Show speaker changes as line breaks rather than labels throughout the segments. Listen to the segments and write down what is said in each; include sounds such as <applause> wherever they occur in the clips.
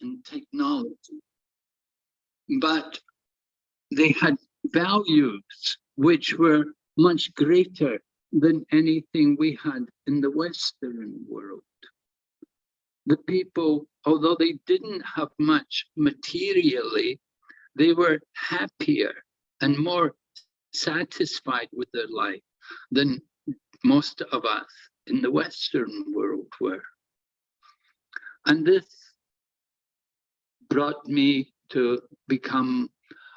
and technology. But they had values which were much greater than anything we had in the Western world. The people, although they didn't have much materially, they were happier and more satisfied with their life than most of us in the Western world were. And this brought me to become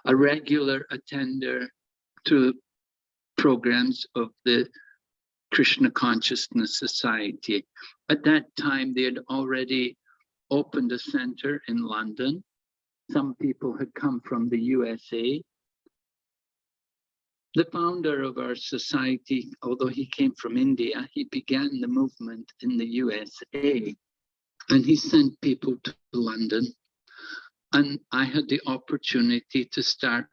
a regular attender to programs of the Krishna Consciousness Society. At that time, they had already opened a center in London. Some people had come from the USA. The founder of our society, although he came from India, he began the movement in the USA and he sent people to London. And I had the opportunity to start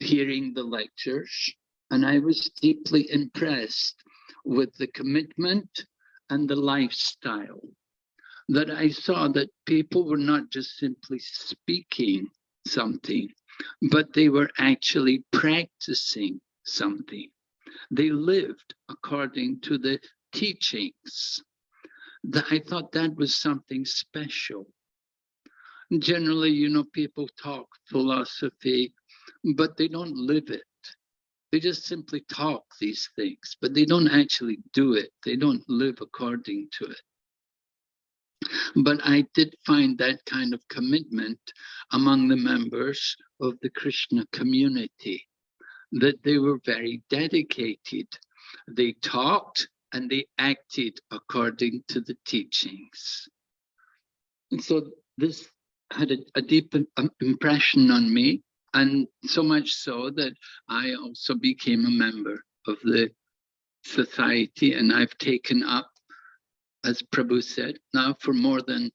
hearing the lectures and I was deeply impressed with the commitment and the lifestyle that I saw that people were not just simply speaking something, but they were actually practicing something. They lived according to the teachings. That I thought that was something special. Generally, you know, people talk philosophy, but they don't live it. They just simply talk these things, but they don't actually do it. They don't live according to it. But I did find that kind of commitment among the members of the Krishna community, that they were very dedicated. They talked and they acted according to the teachings. And so this had a, a deep impression on me and so much so that I also became a member of the society and I've taken up, as Prabhu said, now for more than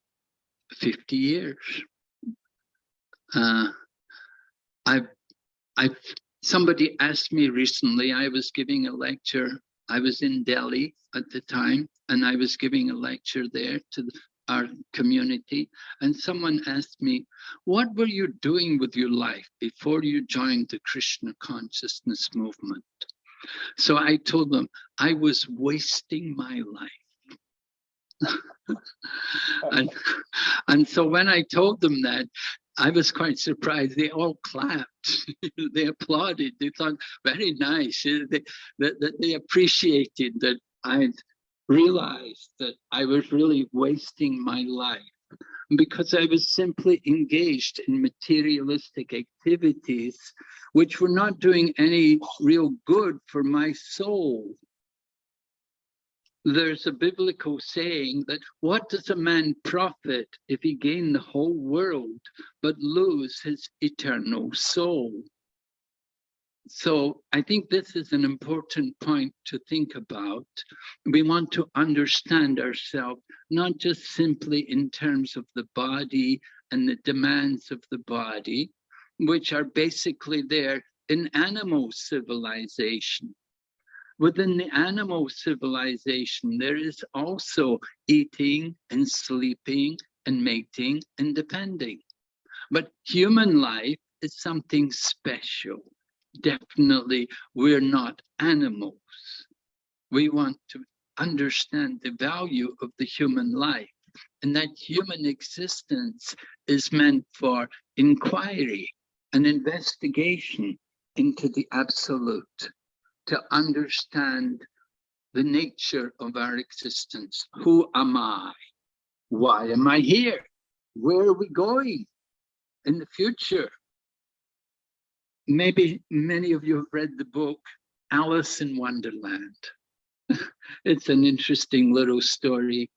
50 years. Uh, I've, I've, somebody asked me recently, I was giving a lecture, I was in Delhi at the time, and I was giving a lecture there to our community. And someone asked me, what were you doing with your life before you joined the Krishna consciousness movement? So I told them, I was wasting my life. <laughs> and, and so when I told them that, I was quite surprised. They all clapped. <laughs> they applauded. They thought, very nice. They, they, they appreciated that I'd realized that I was really wasting my life because I was simply engaged in materialistic activities which were not doing any real good for my soul. There's a biblical saying that what does a man profit if he gain the whole world but lose his eternal soul? So I think this is an important point to think about. We want to understand ourselves, not just simply in terms of the body and the demands of the body, which are basically there in animal civilization. Within the animal civilization, there is also eating and sleeping and mating and depending. But human life is something special definitely we're not animals. We want to understand the value of the human life and that human existence is meant for inquiry and investigation into the absolute, to understand the nature of our existence. Who am I? Why am I here? Where are we going in the future? Maybe many of you have read the book Alice in Wonderland. <laughs> it's an interesting little story.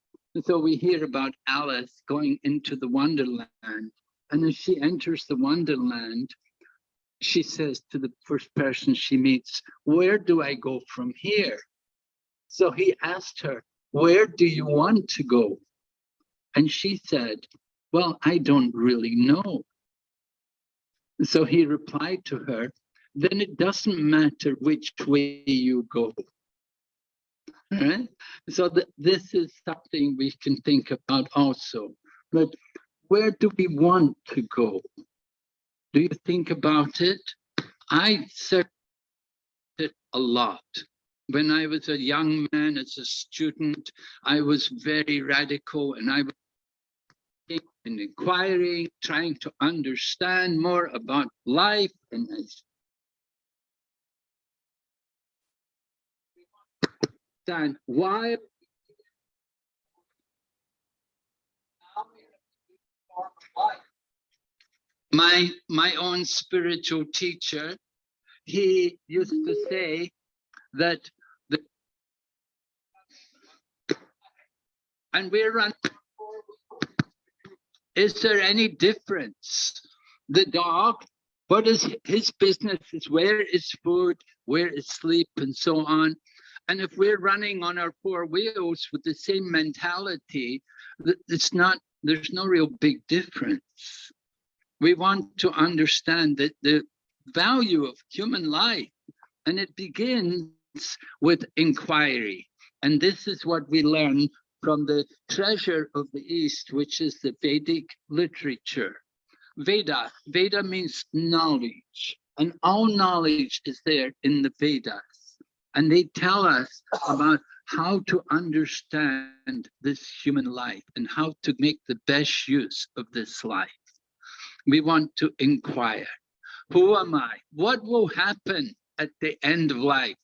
So we hear about Alice going into the Wonderland. And as she enters the Wonderland, she says to the first person she meets, where do I go from here? So he asked her, where do you want to go? And she said, well, I don't really know. So he replied to her, then it doesn't matter which way you go. Right? So th this is something we can think about also. But where do we want to go? Do you think about it? I searched it a lot. When I was a young man, as a student, I was very radical and I was and inquiring, trying to understand more about life and understand why my my own spiritual teacher he used to say that the and we're running is there any difference? The dog, what is his business is where is food, where is sleep, and so on. And if we're running on our four wheels with the same mentality, it's not, there's no real big difference. We want to understand that the value of human life, and it begins with inquiry. And this is what we learn from the treasure of the East, which is the Vedic literature. Veda, Veda means knowledge, and all knowledge is there in the Vedas. And they tell us about how to understand this human life and how to make the best use of this life. We want to inquire, who am I? What will happen at the end of life?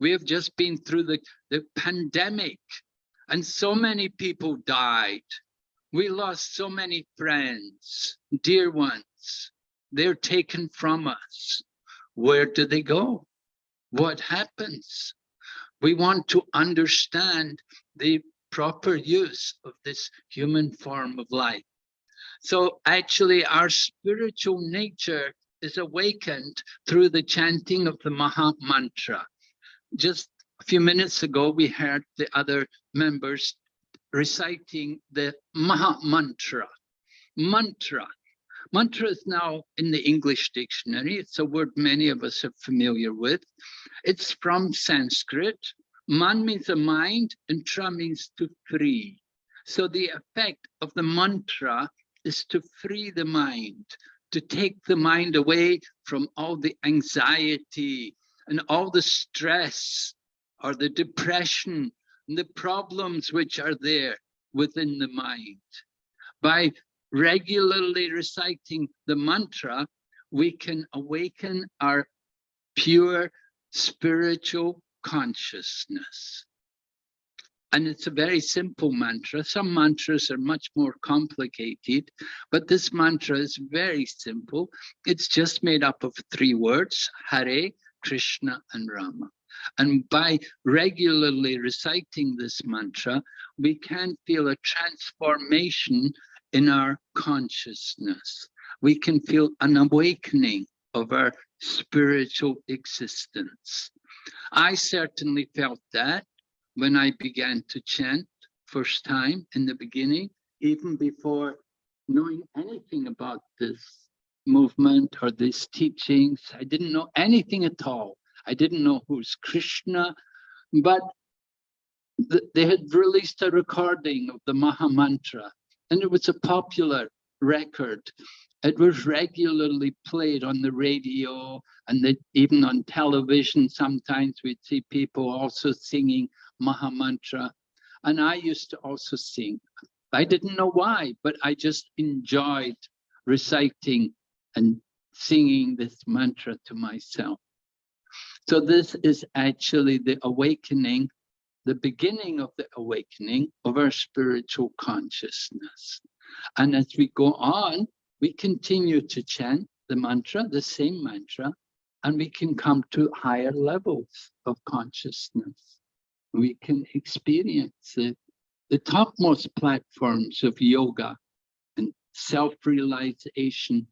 We have just been through the, the pandemic and so many people died. We lost so many friends, dear ones. They're taken from us. Where do they go? What happens? We want to understand the proper use of this human form of life. So actually our spiritual nature is awakened through the chanting of the Maha Mantra. Just few minutes ago, we heard the other members reciting the Maha Mantra. Mantra. Mantra is now in the English dictionary. It's a word many of us are familiar with. It's from Sanskrit. Man means a mind and tra means to free. So the effect of the mantra is to free the mind, to take the mind away from all the anxiety and all the stress or the depression and the problems which are there within the mind. By regularly reciting the mantra, we can awaken our pure spiritual consciousness. And it's a very simple mantra. Some mantras are much more complicated, but this mantra is very simple. It's just made up of three words, Hare, Krishna, and Rama. And by regularly reciting this mantra, we can feel a transformation in our consciousness. We can feel an awakening of our spiritual existence. I certainly felt that when I began to chant first time in the beginning, even before knowing anything about this movement or these teachings. I didn't know anything at all. I didn't know who's Krishna, but th they had released a recording of the Maha Mantra, and it was a popular record. It was regularly played on the radio and the, even on television. Sometimes we'd see people also singing Maha Mantra. And I used to also sing. I didn't know why, but I just enjoyed reciting and singing this mantra to myself. So this is actually the awakening, the beginning of the awakening of our spiritual consciousness. And as we go on, we continue to chant the mantra, the same mantra, and we can come to higher levels of consciousness. We can experience the, the topmost platforms of yoga and self-realization.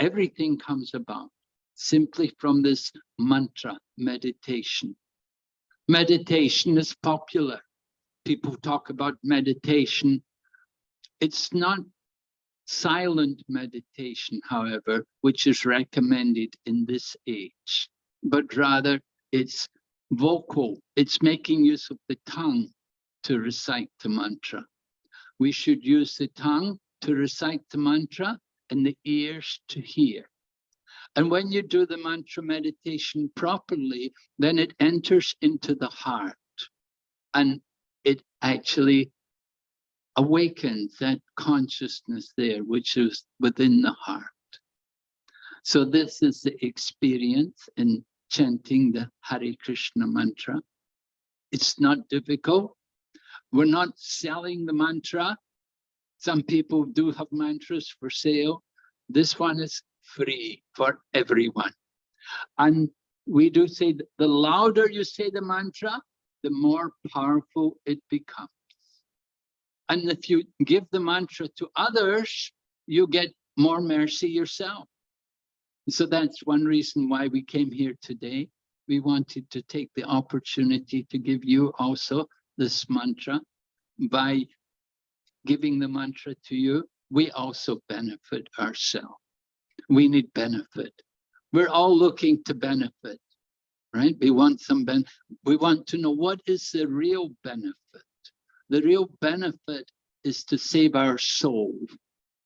Everything comes about simply from this mantra meditation. Meditation is popular. People talk about meditation. It's not silent meditation, however, which is recommended in this age, but rather it's vocal. It's making use of the tongue to recite the mantra. We should use the tongue to recite the mantra and the ears to hear. And when you do the mantra meditation properly, then it enters into the heart and it actually awakens that consciousness there, which is within the heart. So this is the experience in chanting the Hare Krishna mantra. It's not difficult. We're not selling the mantra. Some people do have mantras for sale. This one is free for everyone. And we do say the louder you say the mantra, the more powerful it becomes. And if you give the mantra to others, you get more mercy yourself. So that's one reason why we came here today. We wanted to take the opportunity to give you also this mantra. By giving the mantra to you, we also benefit ourselves. We need benefit. We're all looking to benefit, right? We want some ben we want to know what is the real benefit. The real benefit is to save our soul,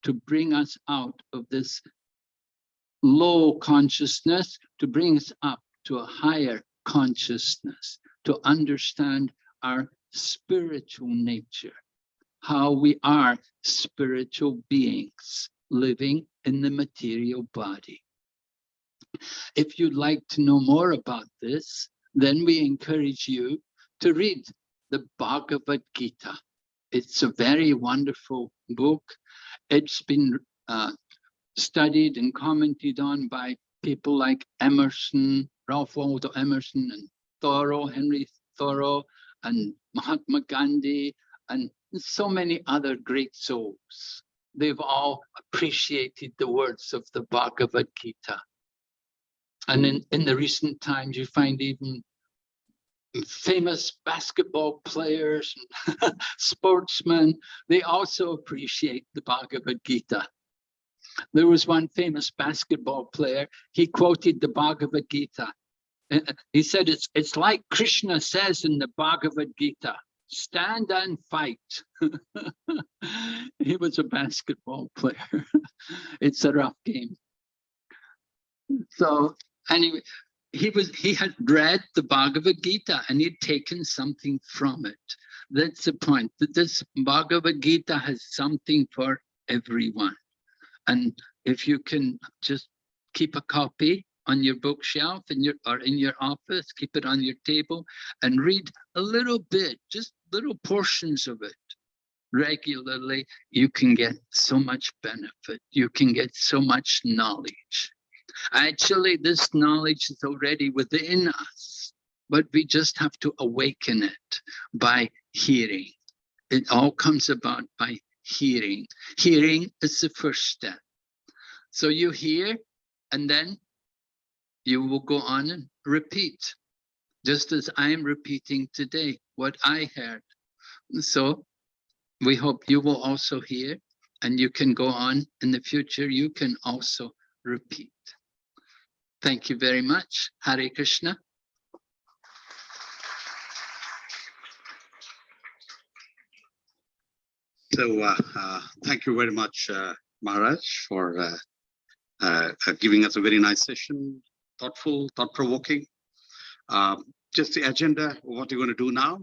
to bring us out of this low consciousness, to bring us up to a higher consciousness, to understand our spiritual nature, how we are spiritual beings living in the material body. If you'd like to know more about this, then we encourage you to read the Bhagavad Gita. It's a very wonderful book. It's been uh, studied and commented on by people like Emerson, Ralph Waldo Emerson, and Thoreau, Henry Thoreau, and Mahatma Gandhi, and so many other great souls. They've all appreciated the words of the Bhagavad Gita. And in, in the recent times, you find even famous basketball players and <laughs> sportsmen, they also appreciate the Bhagavad Gita. There was one famous basketball player, he quoted the Bhagavad Gita. Uh, uh, he said, it's, it's like Krishna says in the Bhagavad Gita, stand and fight. <laughs> he was a basketball player. <laughs> it's a rough game. So anyway, he was he had read the Bhagavad Gita and he'd taken something from it. That's the point, that this Bhagavad Gita has something for everyone. And if you can just keep a copy on your bookshelf in your or in your office, keep it on your table and read a little bit, just little portions of it regularly, you can get so much benefit. You can get so much knowledge. Actually, this knowledge is already within us, but we just have to awaken it by hearing. It all comes about by hearing. Hearing is the first step. So you hear, and then you will go on and repeat, just as I'm repeating today what I heard. So we hope you will also hear, and you can go on in the future, you can also repeat. Thank you very much. Hare Krishna.
So uh, uh, thank you very much, uh, Maharaj, for uh, uh, uh, giving us a very nice session, thoughtful, thought-provoking. Um, just the agenda, what you're going to do now.